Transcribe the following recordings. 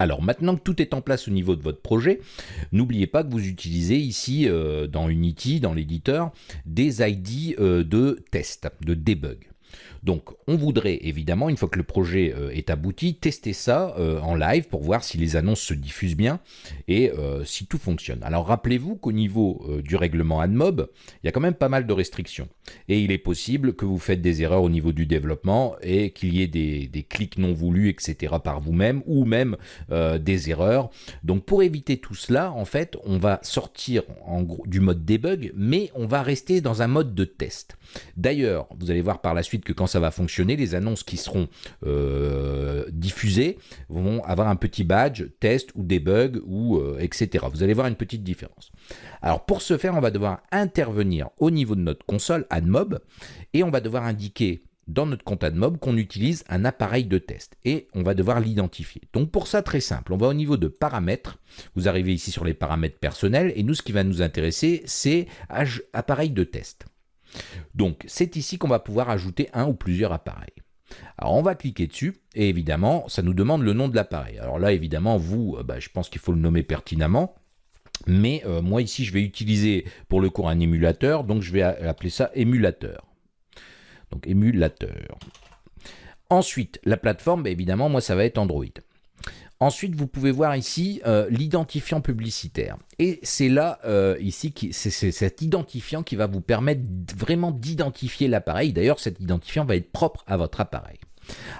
Alors maintenant que tout est en place au niveau de votre projet, n'oubliez pas que vous utilisez ici euh, dans Unity, dans l'éditeur, des ID euh, de test, de debug. Donc on voudrait évidemment, une fois que le projet euh, est abouti, tester ça en live pour voir si les annonces se diffusent bien et si tout fonctionne. Alors rappelez-vous qu'au niveau du règlement AdMob, il y a quand même pas mal de restrictions. Et il est possible que vous faites des erreurs au niveau du développement et qu'il y ait des, clics non voulus, etc. par vous-même ou même des erreurs. Donc pour éviter tout cela, en fait, on va sortir en du mode debug, mais on va rester dans un mode de test. D'ailleurs, vous allez voir par la suite que quand ça va fonctionner, les annonces qui seront euh, diffusées vont avoir un petit badge test ou debug ou euh, etc. Vous allez voir une petite différence. Alors pour ce faire, on va devoir intervenir au niveau de notre console AdMob et on va devoir indiquer dans notre compte AdMob qu'on utilise un appareil de test et on va devoir l'identifier. Donc pour ça, très simple, on va au niveau de paramètres. Vous arrivez ici sur les paramètres personnels et nous, ce qui va nous intéresser, c'est appareil de test. Donc c'est ici qu'on va pouvoir ajouter un ou plusieurs appareils. Alors on va cliquer dessus et évidemment ça nous demande le nom de l'appareil. Alors là évidemment vous, euh, bah, je pense qu'il faut le nommer pertinemment. Mais euh, moi ici je vais utiliser pour le cours un émulateur, donc je vais appeler ça émulateur. Donc émulateur. Ensuite, la plateforme, bah, évidemment, moi ça va être Android. Ensuite, vous pouvez voir ici euh, l'identifiant publicitaire. Et c'est là, euh, ici, c'est cet identifiant qui va vous permettre vraiment d'identifier l'appareil. D'ailleurs, cet identifiant va être propre à votre appareil.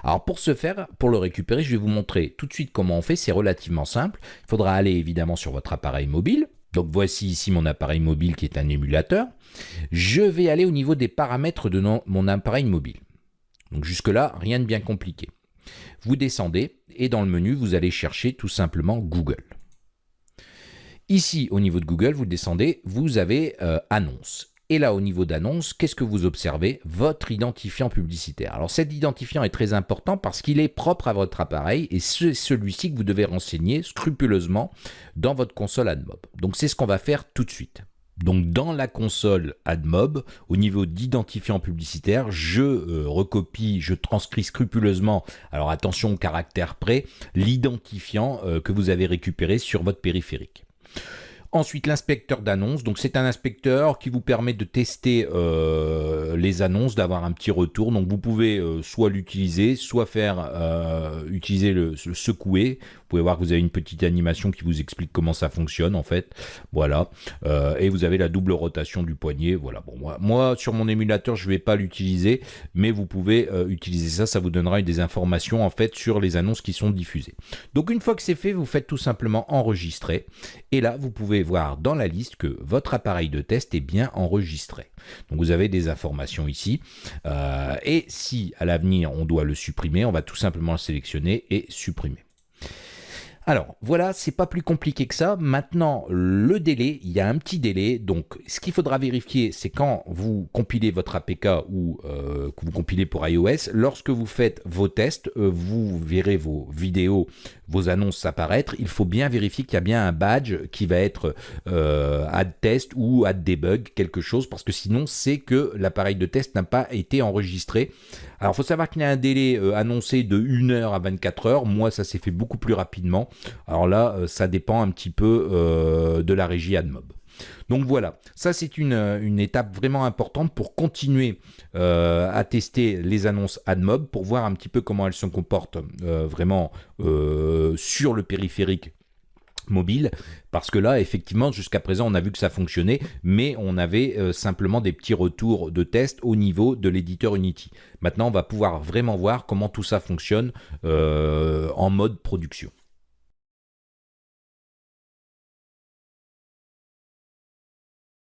Alors pour ce faire, pour le récupérer, je vais vous montrer tout de suite comment on fait. C'est relativement simple. Il faudra aller évidemment sur votre appareil mobile. Donc voici ici mon appareil mobile qui est un émulateur. Je vais aller au niveau des paramètres de mon appareil mobile. Donc jusque là, rien de bien compliqué. Vous descendez et dans le menu, vous allez chercher tout simplement Google. Ici, au niveau de Google, vous descendez, vous avez euh, Annonce. Et là, au niveau d'annonce, qu'est-ce que vous observez? Votre identifiant publicitaire. Alors cet identifiant est très important parce qu'il est propre à votre appareil et c'est celui-ci que vous devez renseigner scrupuleusement dans votre console AdMob. Donc c'est ce qu'on va faire tout de suite. Donc dans la console AdMob, au niveau d'identifiant publicitaire, je euh, recopie, je transcris scrupuleusement, alors attention au caractère près, l'identifiant euh, que vous avez récupéré sur votre périphérique. Ensuite, l'inspecteur d'annonces. Donc, c'est un inspecteur qui vous permet de tester euh, les annonces, d'avoir un petit retour. Donc, vous pouvez soit l'utiliser, soit faire utiliser le, secouer vous pouvez voir que vous avez une petite animation qui vous explique comment ça fonctionne en fait. Voilà. Euh, et vous avez la double rotation du poignet. Voilà. Bon, moi, moi sur mon émulateur, je ne vais pas l'utiliser, mais vous pouvez euh, utiliser ça. Ça vous donnera des informations en fait sur les annonces qui sont diffusées. Donc une fois que c'est fait, vous faites tout simplement enregistrer. Et là, vous pouvez voir dans la liste que votre appareil de test est bien enregistré. Donc vous avez des informations ici. Euh, et si à l'avenir on doit le supprimer, on va tout simplement le sélectionner et supprimer. Alors voilà, c'est pas plus compliqué que ça. Maintenant, le délai, il y a un petit délai. Donc, ce qu'il faudra vérifier, c'est quand vous compilez votre APK ou euh, que vous compilez pour iOS, lorsque vous faites vos tests, euh, vous verrez vos vidéos, vos annonces apparaître. Il faut bien vérifier qu'il y a bien un badge qui va être euh, add test ou add debug, quelque chose, parce que sinon, c'est que l'appareil de test n'a pas été enregistré. Alors, il faut savoir qu'il y a un délai annoncé de 1 heure à 24 heures. Moi, ça s'est fait beaucoup plus rapidement. Alors là, euh, ça dépend un petit peu euh, de la régie AdMob. Donc voilà, ça c'est une, euh, étape vraiment importante pour continuer à tester les annonces AdMob, pour voir un petit peu comment elles se comportent vraiment sur le périphérique mobile. Parce que là effectivement jusqu'à présent on a vu que ça fonctionnait mais on avait simplement des petits retours de test au niveau de l'éditeur Unity. Maintenant on va pouvoir vraiment voir comment tout ça fonctionne en mode production